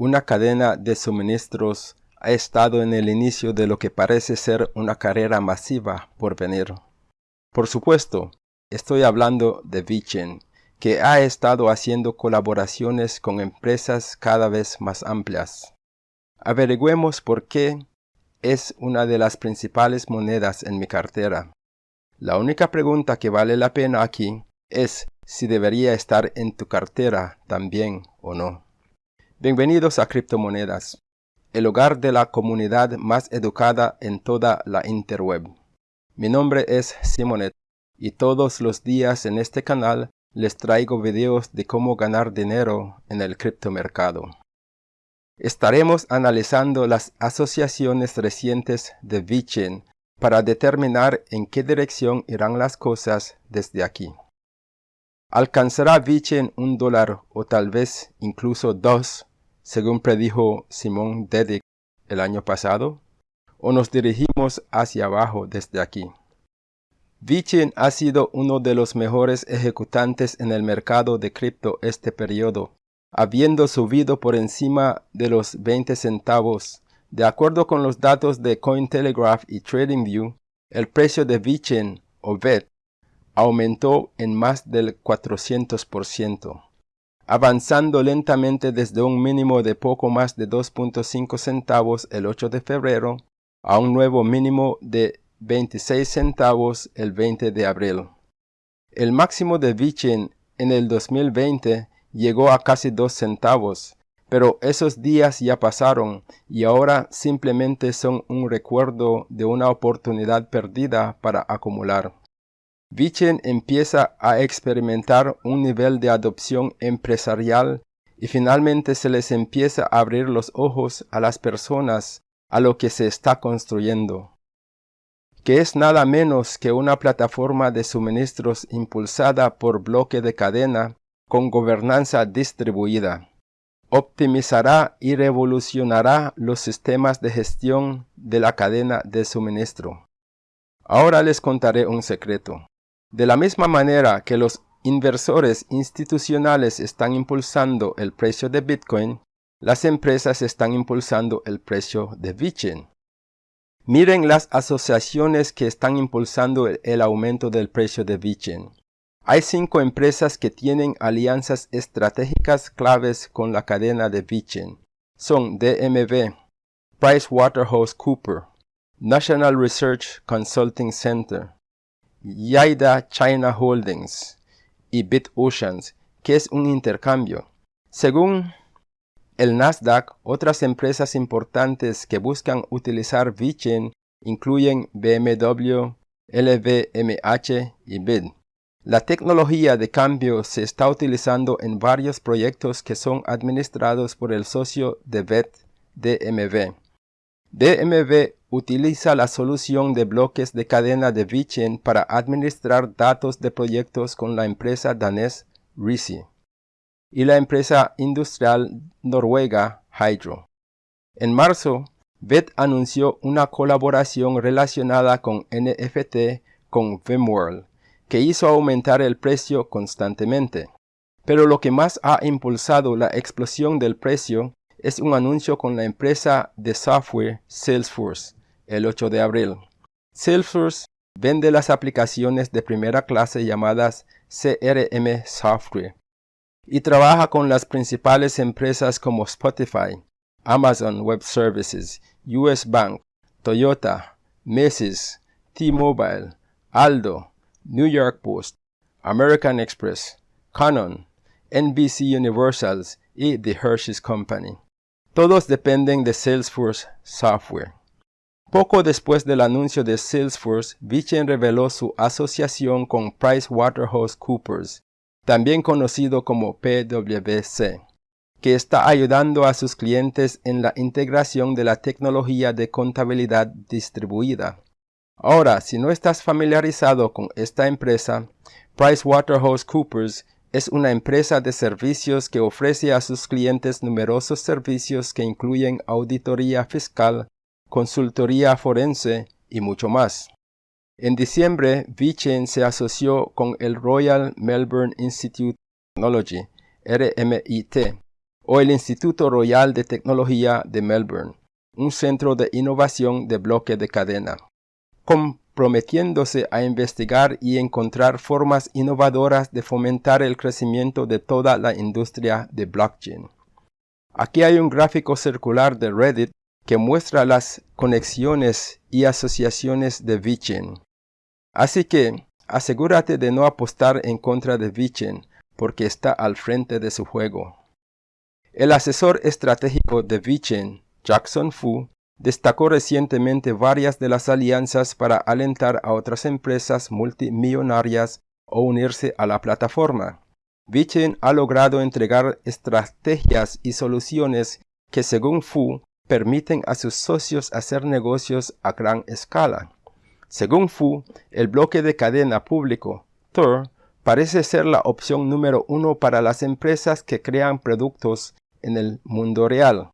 una cadena de suministros ha estado en el inicio de lo que parece ser una carrera masiva por venir. Por supuesto, estoy hablando de Vichen, que ha estado haciendo colaboraciones con empresas cada vez más amplias. Averigüemos por qué es una de las principales monedas en mi cartera. La única pregunta que vale la pena aquí es si debería estar en tu cartera también o no. Bienvenidos a Criptomonedas, el hogar de la comunidad más educada en toda la interweb. Mi nombre es Simonet y todos los días en este canal les traigo videos de cómo ganar dinero en el criptomercado. Estaremos analizando las asociaciones recientes de VeChain para determinar en qué dirección irán las cosas desde aquí. ¿Alcanzará VeChain un dólar o tal vez incluso dos, según predijo Simón Dedic el año pasado? ¿O nos dirigimos hacia abajo desde aquí? VeChain ha sido uno de los mejores ejecutantes en el mercado de cripto este periodo habiendo subido por encima de los 20 centavos. De acuerdo con los datos de Cointelegraph y TradingView, el precio de VeChain o VET aumentó en más del 400%, avanzando lentamente desde un mínimo de poco más de 2.5 centavos el 8 de febrero a un nuevo mínimo de 26 centavos el 20 de abril. El máximo de VeChain en el 2020 llegó a casi dos centavos, pero esos días ya pasaron y ahora simplemente son un recuerdo de una oportunidad perdida para acumular. Vichen empieza a experimentar un nivel de adopción empresarial y finalmente se les empieza a abrir los ojos a las personas a lo que se está construyendo, que es nada menos que una plataforma de suministros impulsada por bloque de cadena con gobernanza distribuida. Optimizará y revolucionará los sistemas de gestión de la cadena de suministro. Ahora les contaré un secreto. De la misma manera que los inversores institucionales están impulsando el precio de Bitcoin, las empresas están impulsando el precio de Bitcoin. Miren las asociaciones que están impulsando el, aumento del precio de Bitcoin. Hay cinco empresas que tienen alianzas estratégicas claves con la cadena de Vichen. Son DMV, PricewaterhouseCoopers, National Research Consulting Center, Yaida China Holdings y BitOceans, que es un intercambio. Según el Nasdaq, otras empresas importantes que buscan utilizar Vichen incluyen BMW, LVMH y BID. La tecnología de cambio se está utilizando en varios proyectos que son administrados por el socio de VET DMV. DMV utiliza la solución de bloques de cadena de VeChain para administrar datos de proyectos con la empresa danés Risi y la empresa industrial noruega Hydro. En marzo, VET anunció una colaboración relacionada con NFT con VMworld que hizo aumentar el precio constantemente. Pero lo que más ha impulsado la explosión del precio es un anuncio con la empresa de software Salesforce el 8 de abril. Salesforce vende las aplicaciones de primera clase llamadas CRM Software y trabaja con las principales empresas como Spotify, Amazon Web Services, US Bank, Toyota, Macy's, T-Mobile, Aldo, New York Post, American Express, Canon, NBC Universals y The Hershey's Company. Todos dependen de Salesforce Software. Poco después del anuncio de Salesforce, Vichen reveló su asociación con PricewaterhouseCoopers, también conocido como PwC, que está ayudando a sus clientes en la integración de la tecnología de contabilidad distribuida. Ahora, si no estás familiarizado con esta empresa, PricewaterhouseCoopers es una empresa de servicios que ofrece a sus clientes numerosos servicios que incluyen auditoría fiscal, consultoría forense y mucho más. En diciembre, VeChain se asoció con el Royal Melbourne Institute of Technology, RMIT, o el Instituto Royal de Tecnología de Melbourne, un centro de innovación de bloque de cadena, comprometiéndose a investigar y encontrar formas innovadoras de fomentar el crecimiento de toda la industria de blockchain. Aquí hay un gráfico circular de Reddit que muestra las conexiones y asociaciones de VeChain. Así que asegúrate de no apostar en contra de VeChain porque está al frente de su juego. El asesor estratégico de VeChain, Jackson Fu, destacó recientemente varias de las alianzas para alentar a otras empresas multimillonarias a unirse a la plataforma. VeChain ha logrado entregar estrategias y soluciones que según Fu permiten a sus socios hacer negocios a gran escala. Según Fu, el bloque de cadena público, Tor, parece ser la opción número uno para las empresas que crean productos en el mundo real.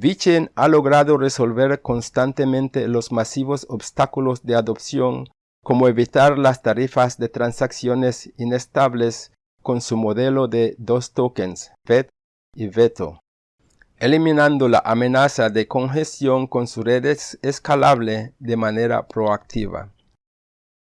VeChain ha logrado resolver constantemente los masivos obstáculos de adopción como evitar las tarifas de transacciones inestables con su modelo de dos tokens, VET y VETO, eliminando la amenaza de congestión con su red escalable de manera proactiva.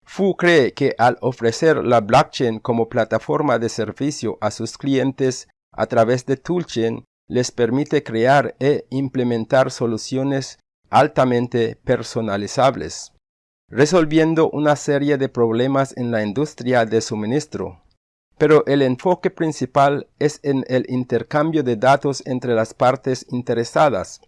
Fu cree que al ofrecer la blockchain como plataforma de servicio a sus clientes a través de Toolchain, les permite crear e implementar soluciones altamente personalizables, resolviendo una serie de problemas en la industria de suministro, pero el enfoque principal es en el intercambio de datos entre las partes interesadas.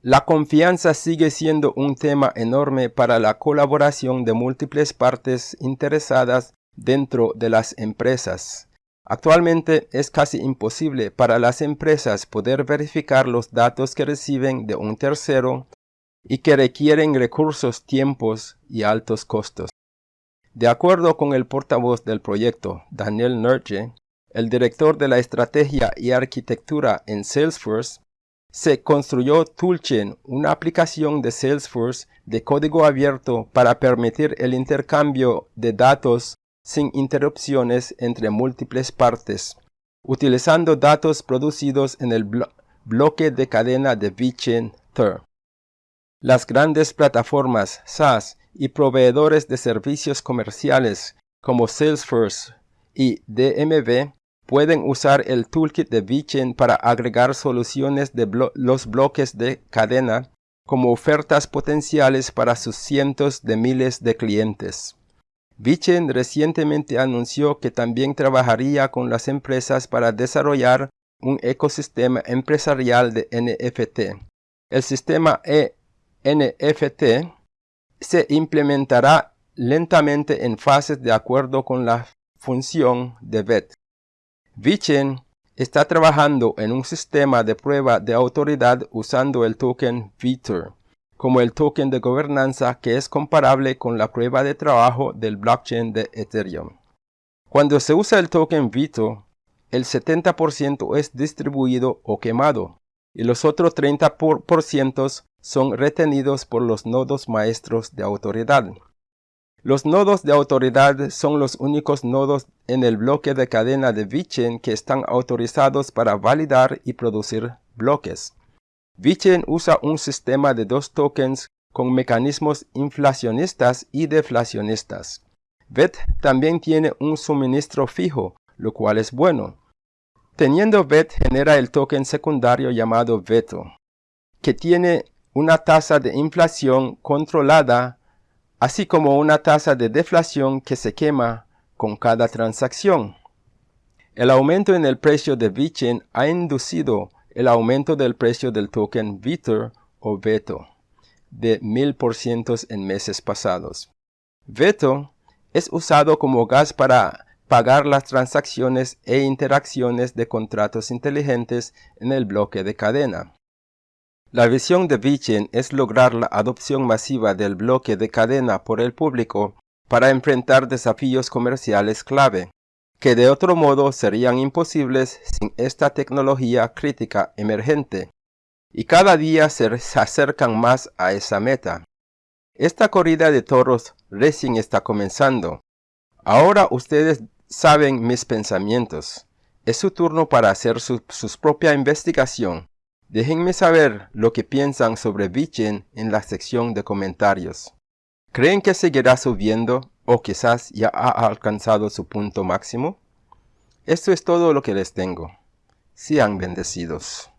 La confianza sigue siendo un tema enorme para la colaboración de múltiples partes interesadas dentro de las empresas. Actualmente es casi imposible para las empresas poder verificar los datos que reciben de un tercero y que requieren recursos, tiempos y altos costos. De acuerdo con el portavoz del proyecto, Daniel Nerge, el director de la estrategia y arquitectura en Salesforce, se construyó Toolchain, una aplicación de Salesforce de código abierto para permitir el intercambio de datos sin interrupciones entre múltiples partes, utilizando datos producidos en el bloque de cadena de VeChain Thur. Las grandes plataformas SaaS y proveedores de servicios comerciales como Salesforce y DMV pueden usar el toolkit de VeChain para agregar soluciones de los bloques de cadena como ofertas potenciales para sus cientos de miles de clientes. VeChain recientemente anunció que también trabajaría con las empresas para desarrollar un ecosistema empresarial de NFT. El sistema e NFT se implementará lentamente en fases de acuerdo con la función de VET. VeChain está trabajando en un sistema de prueba de autoridad usando el token VETOR como el token de gobernanza que es comparable con la prueba de trabajo del blockchain de Ethereum. Cuando se usa el token VETOR, el 70% es distribuido o quemado y los otros 30% son retenidos por los nodos maestros de autoridad. Los nodos de autoridad son los únicos nodos en el bloque de cadena de VeChain que están autorizados para validar y producir bloques. VeChain usa un sistema de dos tokens con mecanismos inflacionistas y deflacionistas. VET también tiene un suministro fijo, lo cual es bueno. Teniendo VET genera el token secundario llamado VETO, que tiene una tasa de inflación controlada, así como una tasa de deflación que se quema con cada transacción. El aumento en el precio de VeChain ha inducido el aumento del precio del token VETOR o VETO de 1000% en meses pasados. VETO es usado como gas para pagar las transacciones e interacciones de contratos inteligentes en el bloque de cadena. La visión de VeChain es lograr la adopción masiva del bloque de cadena por el público para enfrentar desafíos comerciales clave, que de otro modo serían imposibles sin esta tecnología crítica emergente, y cada día se acercan más a esa meta. Esta corrida de toros recién está comenzando. Ahora ustedes saben mis pensamientos. Es su turno para hacer su, propia investigación. Déjenme saber lo que piensan sobre Vichen en la sección de comentarios. ¿Creen que seguirá subiendo o quizás ya ha alcanzado su punto máximo? Esto es todo lo que les tengo. Sean bendecidos.